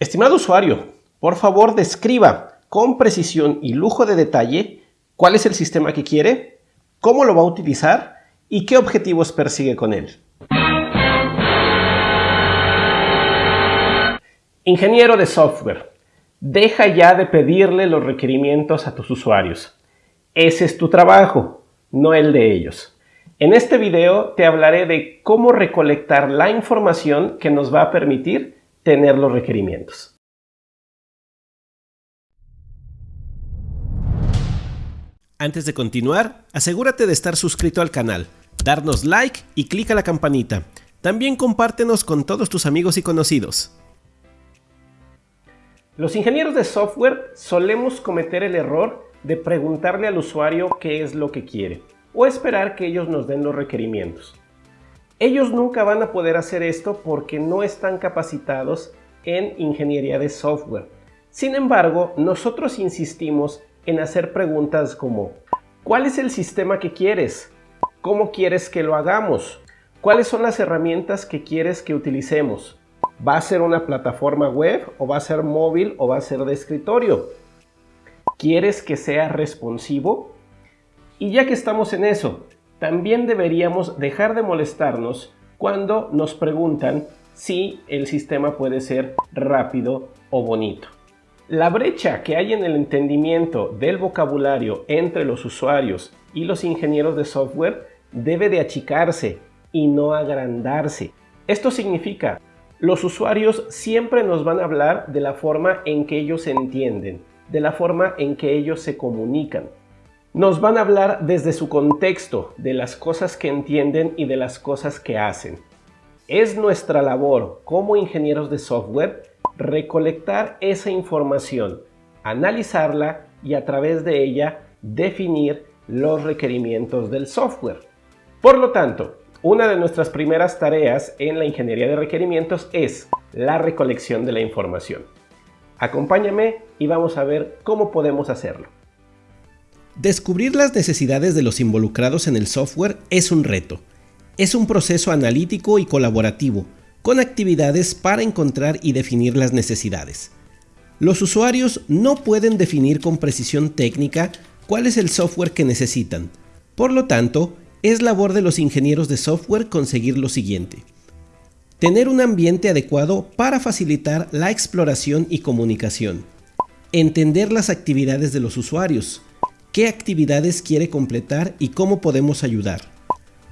Estimado usuario, por favor describa con precisión y lujo de detalle cuál es el sistema que quiere, cómo lo va a utilizar y qué objetivos persigue con él. Ingeniero de software, deja ya de pedirle los requerimientos a tus usuarios. Ese es tu trabajo, no el de ellos. En este video te hablaré de cómo recolectar la información que nos va a permitir tener los requerimientos. Antes de continuar, asegúrate de estar suscrito al canal, darnos like y clic a la campanita. También compártenos con todos tus amigos y conocidos. Los ingenieros de software solemos cometer el error de preguntarle al usuario qué es lo que quiere o esperar que ellos nos den los requerimientos. Ellos nunca van a poder hacer esto porque no están capacitados en ingeniería de software. Sin embargo, nosotros insistimos en hacer preguntas como ¿Cuál es el sistema que quieres? ¿Cómo quieres que lo hagamos? ¿Cuáles son las herramientas que quieres que utilicemos? ¿Va a ser una plataforma web o va a ser móvil o va a ser de escritorio? ¿Quieres que sea responsivo? Y ya que estamos en eso, también deberíamos dejar de molestarnos cuando nos preguntan si el sistema puede ser rápido o bonito. La brecha que hay en el entendimiento del vocabulario entre los usuarios y los ingenieros de software debe de achicarse y no agrandarse. Esto significa, los usuarios siempre nos van a hablar de la forma en que ellos entienden, de la forma en que ellos se comunican. Nos van a hablar desde su contexto, de las cosas que entienden y de las cosas que hacen. Es nuestra labor como ingenieros de software recolectar esa información, analizarla y a través de ella definir los requerimientos del software. Por lo tanto, una de nuestras primeras tareas en la ingeniería de requerimientos es la recolección de la información. Acompáñame y vamos a ver cómo podemos hacerlo. Descubrir las necesidades de los involucrados en el software es un reto. Es un proceso analítico y colaborativo, con actividades para encontrar y definir las necesidades. Los usuarios no pueden definir con precisión técnica cuál es el software que necesitan. Por lo tanto, es labor de los ingenieros de software conseguir lo siguiente. Tener un ambiente adecuado para facilitar la exploración y comunicación. Entender las actividades de los usuarios, qué actividades quiere completar y cómo podemos ayudar.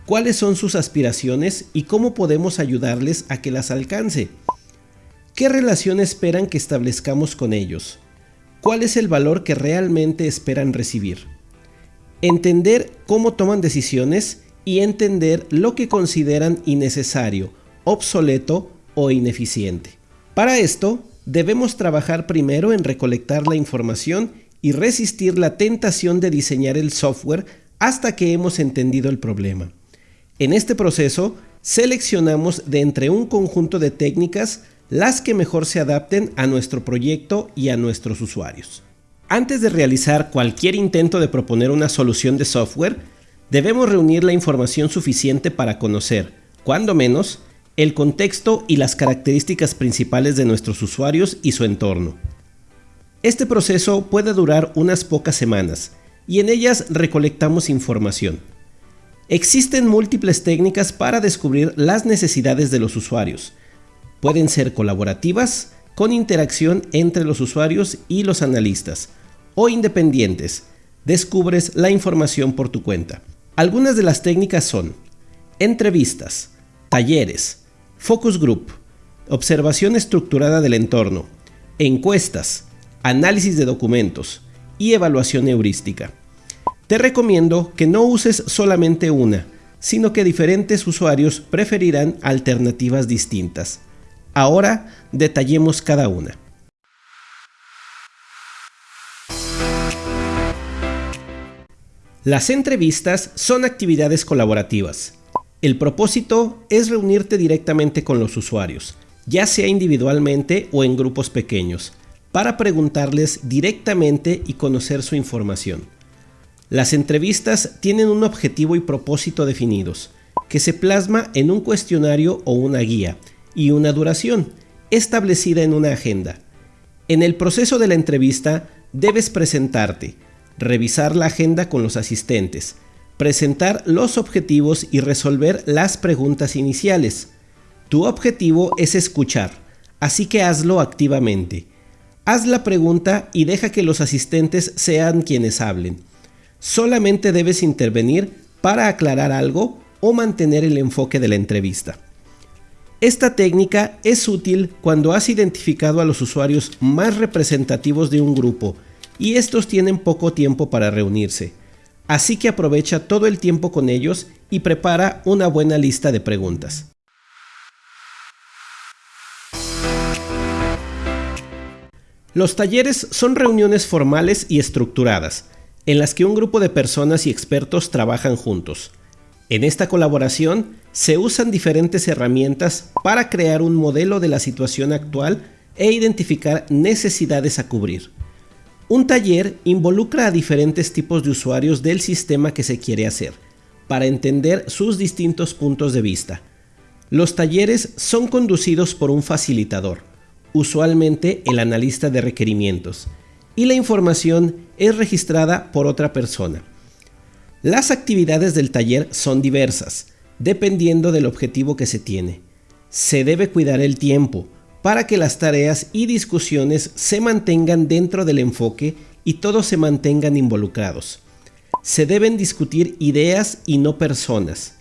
Cuáles son sus aspiraciones y cómo podemos ayudarles a que las alcance. ¿Qué relación esperan que establezcamos con ellos? ¿Cuál es el valor que realmente esperan recibir? Entender cómo toman decisiones y entender lo que consideran innecesario, obsoleto o ineficiente. Para esto, debemos trabajar primero en recolectar la información y resistir la tentación de diseñar el software hasta que hemos entendido el problema. En este proceso, seleccionamos de entre un conjunto de técnicas las que mejor se adapten a nuestro proyecto y a nuestros usuarios. Antes de realizar cualquier intento de proponer una solución de software, debemos reunir la información suficiente para conocer, cuando menos, el contexto y las características principales de nuestros usuarios y su entorno. Este proceso puede durar unas pocas semanas y en ellas recolectamos información. Existen múltiples técnicas para descubrir las necesidades de los usuarios. Pueden ser colaborativas, con interacción entre los usuarios y los analistas, o independientes, descubres la información por tu cuenta. Algunas de las técnicas son entrevistas, talleres, focus group, observación estructurada del entorno, encuestas, análisis de documentos y evaluación heurística. Te recomiendo que no uses solamente una, sino que diferentes usuarios preferirán alternativas distintas. Ahora detallemos cada una. Las entrevistas son actividades colaborativas. El propósito es reunirte directamente con los usuarios, ya sea individualmente o en grupos pequeños, para preguntarles directamente y conocer su información. Las entrevistas tienen un objetivo y propósito definidos, que se plasma en un cuestionario o una guía, y una duración, establecida en una agenda. En el proceso de la entrevista debes presentarte, revisar la agenda con los asistentes, presentar los objetivos y resolver las preguntas iniciales. Tu objetivo es escuchar, así que hazlo activamente. Haz la pregunta y deja que los asistentes sean quienes hablen. Solamente debes intervenir para aclarar algo o mantener el enfoque de la entrevista. Esta técnica es útil cuando has identificado a los usuarios más representativos de un grupo y estos tienen poco tiempo para reunirse. Así que aprovecha todo el tiempo con ellos y prepara una buena lista de preguntas. Los talleres son reuniones formales y estructuradas, en las que un grupo de personas y expertos trabajan juntos. En esta colaboración se usan diferentes herramientas para crear un modelo de la situación actual e identificar necesidades a cubrir. Un taller involucra a diferentes tipos de usuarios del sistema que se quiere hacer, para entender sus distintos puntos de vista. Los talleres son conducidos por un facilitador, usualmente el analista de requerimientos, y la información es registrada por otra persona. Las actividades del taller son diversas, dependiendo del objetivo que se tiene. Se debe cuidar el tiempo para que las tareas y discusiones se mantengan dentro del enfoque y todos se mantengan involucrados. Se deben discutir ideas y no personas.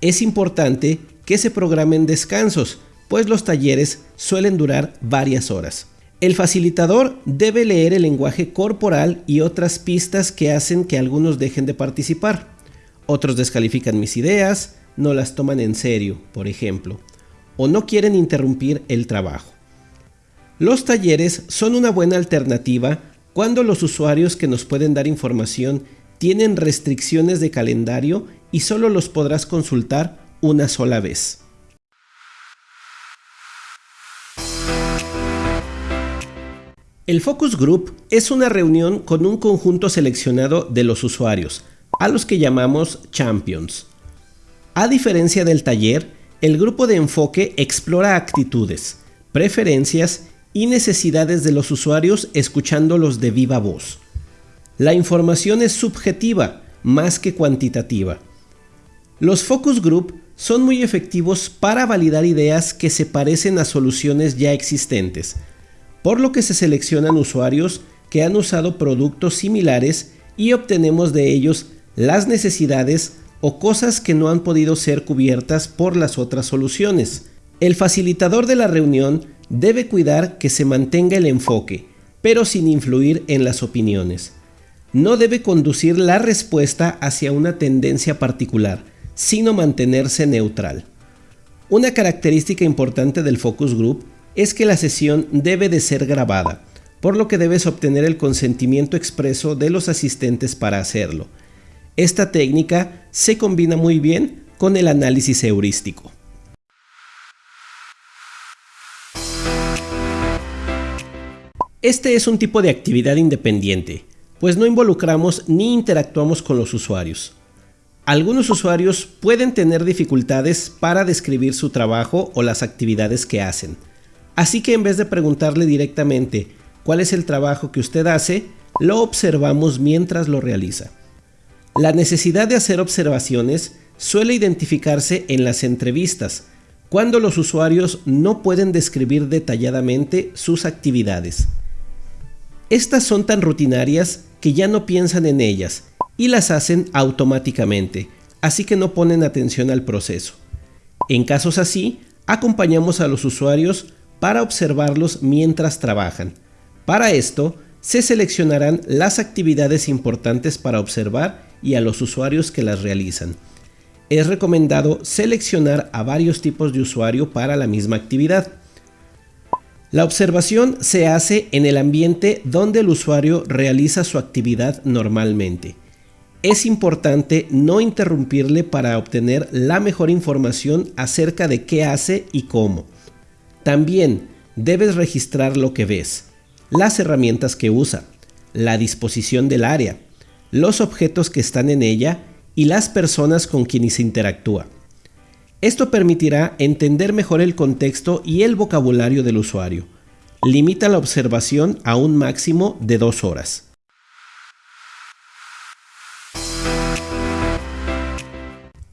Es importante que se programen descansos pues los talleres suelen durar varias horas. El facilitador debe leer el lenguaje corporal y otras pistas que hacen que algunos dejen de participar. Otros descalifican mis ideas, no las toman en serio, por ejemplo, o no quieren interrumpir el trabajo. Los talleres son una buena alternativa cuando los usuarios que nos pueden dar información tienen restricciones de calendario y solo los podrás consultar una sola vez. El Focus Group es una reunión con un conjunto seleccionado de los usuarios, a los que llamamos Champions. A diferencia del taller, el grupo de enfoque explora actitudes, preferencias y necesidades de los usuarios escuchándolos de viva voz. La información es subjetiva más que cuantitativa. Los Focus Group son muy efectivos para validar ideas que se parecen a soluciones ya existentes, por lo que se seleccionan usuarios que han usado productos similares y obtenemos de ellos las necesidades o cosas que no han podido ser cubiertas por las otras soluciones. El facilitador de la reunión debe cuidar que se mantenga el enfoque, pero sin influir en las opiniones. No debe conducir la respuesta hacia una tendencia particular, sino mantenerse neutral. Una característica importante del focus group es que la sesión debe de ser grabada, por lo que debes obtener el consentimiento expreso de los asistentes para hacerlo. Esta técnica se combina muy bien con el análisis heurístico. Este es un tipo de actividad independiente, pues no involucramos ni interactuamos con los usuarios. Algunos usuarios pueden tener dificultades para describir su trabajo o las actividades que hacen, Así que en vez de preguntarle directamente cuál es el trabajo que usted hace, lo observamos mientras lo realiza. La necesidad de hacer observaciones suele identificarse en las entrevistas, cuando los usuarios no pueden describir detalladamente sus actividades. Estas son tan rutinarias que ya no piensan en ellas y las hacen automáticamente, así que no ponen atención al proceso. En casos así, acompañamos a los usuarios para observarlos mientras trabajan. Para esto, se seleccionarán las actividades importantes para observar y a los usuarios que las realizan. Es recomendado seleccionar a varios tipos de usuario para la misma actividad. La observación se hace en el ambiente donde el usuario realiza su actividad normalmente. Es importante no interrumpirle para obtener la mejor información acerca de qué hace y cómo. También debes registrar lo que ves, las herramientas que usa, la disposición del área, los objetos que están en ella y las personas con quienes interactúa. Esto permitirá entender mejor el contexto y el vocabulario del usuario. Limita la observación a un máximo de dos horas.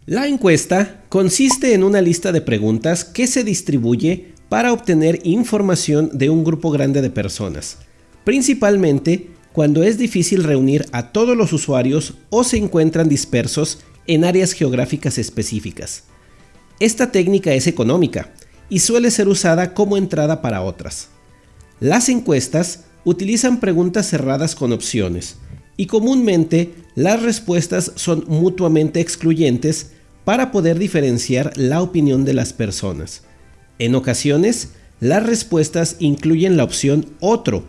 La encuesta consiste en una lista de preguntas que se distribuye para obtener información de un grupo grande de personas, principalmente cuando es difícil reunir a todos los usuarios o se encuentran dispersos en áreas geográficas específicas. Esta técnica es económica y suele ser usada como entrada para otras. Las encuestas utilizan preguntas cerradas con opciones y comúnmente las respuestas son mutuamente excluyentes para poder diferenciar la opinión de las personas. En ocasiones, las respuestas incluyen la opción otro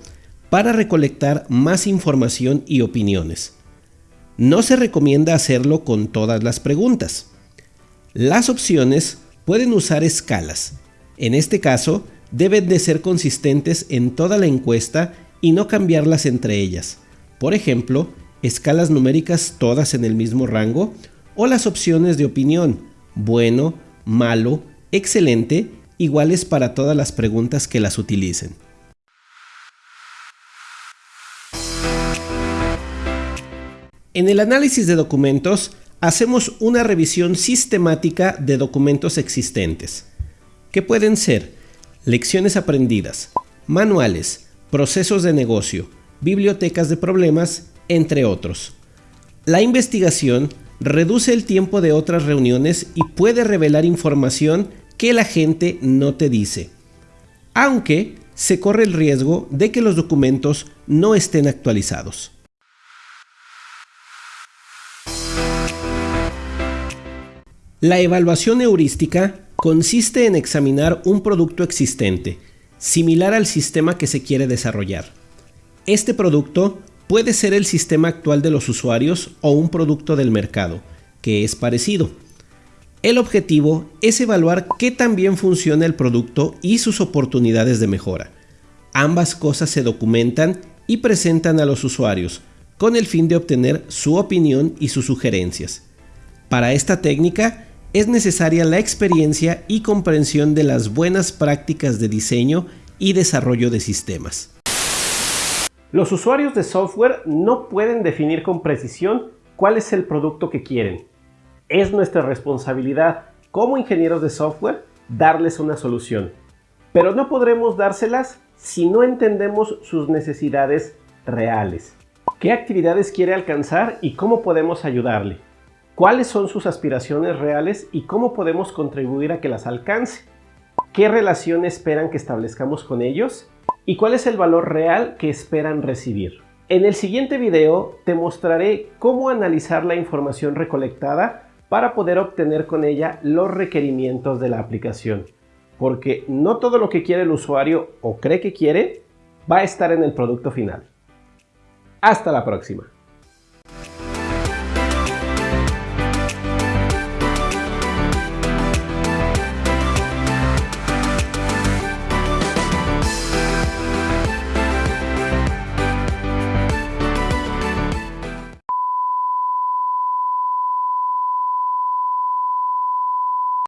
para recolectar más información y opiniones. No se recomienda hacerlo con todas las preguntas. Las opciones pueden usar escalas. En este caso, deben de ser consistentes en toda la encuesta y no cambiarlas entre ellas. Por ejemplo, escalas numéricas todas en el mismo rango o las opciones de opinión, bueno, malo, excelente, iguales para todas las preguntas que las utilicen. En el análisis de documentos, hacemos una revisión sistemática de documentos existentes, que pueden ser lecciones aprendidas, manuales, procesos de negocio, bibliotecas de problemas, entre otros. La investigación reduce el tiempo de otras reuniones y puede revelar información que la gente no te dice, aunque se corre el riesgo de que los documentos no estén actualizados. La evaluación heurística consiste en examinar un producto existente, similar al sistema que se quiere desarrollar. Este producto puede ser el sistema actual de los usuarios o un producto del mercado, que es parecido. El objetivo es evaluar qué tan bien funciona el producto y sus oportunidades de mejora. Ambas cosas se documentan y presentan a los usuarios, con el fin de obtener su opinión y sus sugerencias. Para esta técnica, es necesaria la experiencia y comprensión de las buenas prácticas de diseño y desarrollo de sistemas. Los usuarios de software no pueden definir con precisión cuál es el producto que quieren. Es nuestra responsabilidad como ingenieros de software darles una solución. Pero no podremos dárselas si no entendemos sus necesidades reales. ¿Qué actividades quiere alcanzar y cómo podemos ayudarle? cuáles son sus aspiraciones reales y cómo podemos contribuir a que las alcance, qué relación esperan que establezcamos con ellos y cuál es el valor real que esperan recibir. En el siguiente video te mostraré cómo analizar la información recolectada para poder obtener con ella los requerimientos de la aplicación, porque no todo lo que quiere el usuario o cree que quiere va a estar en el producto final. Hasta la próxima.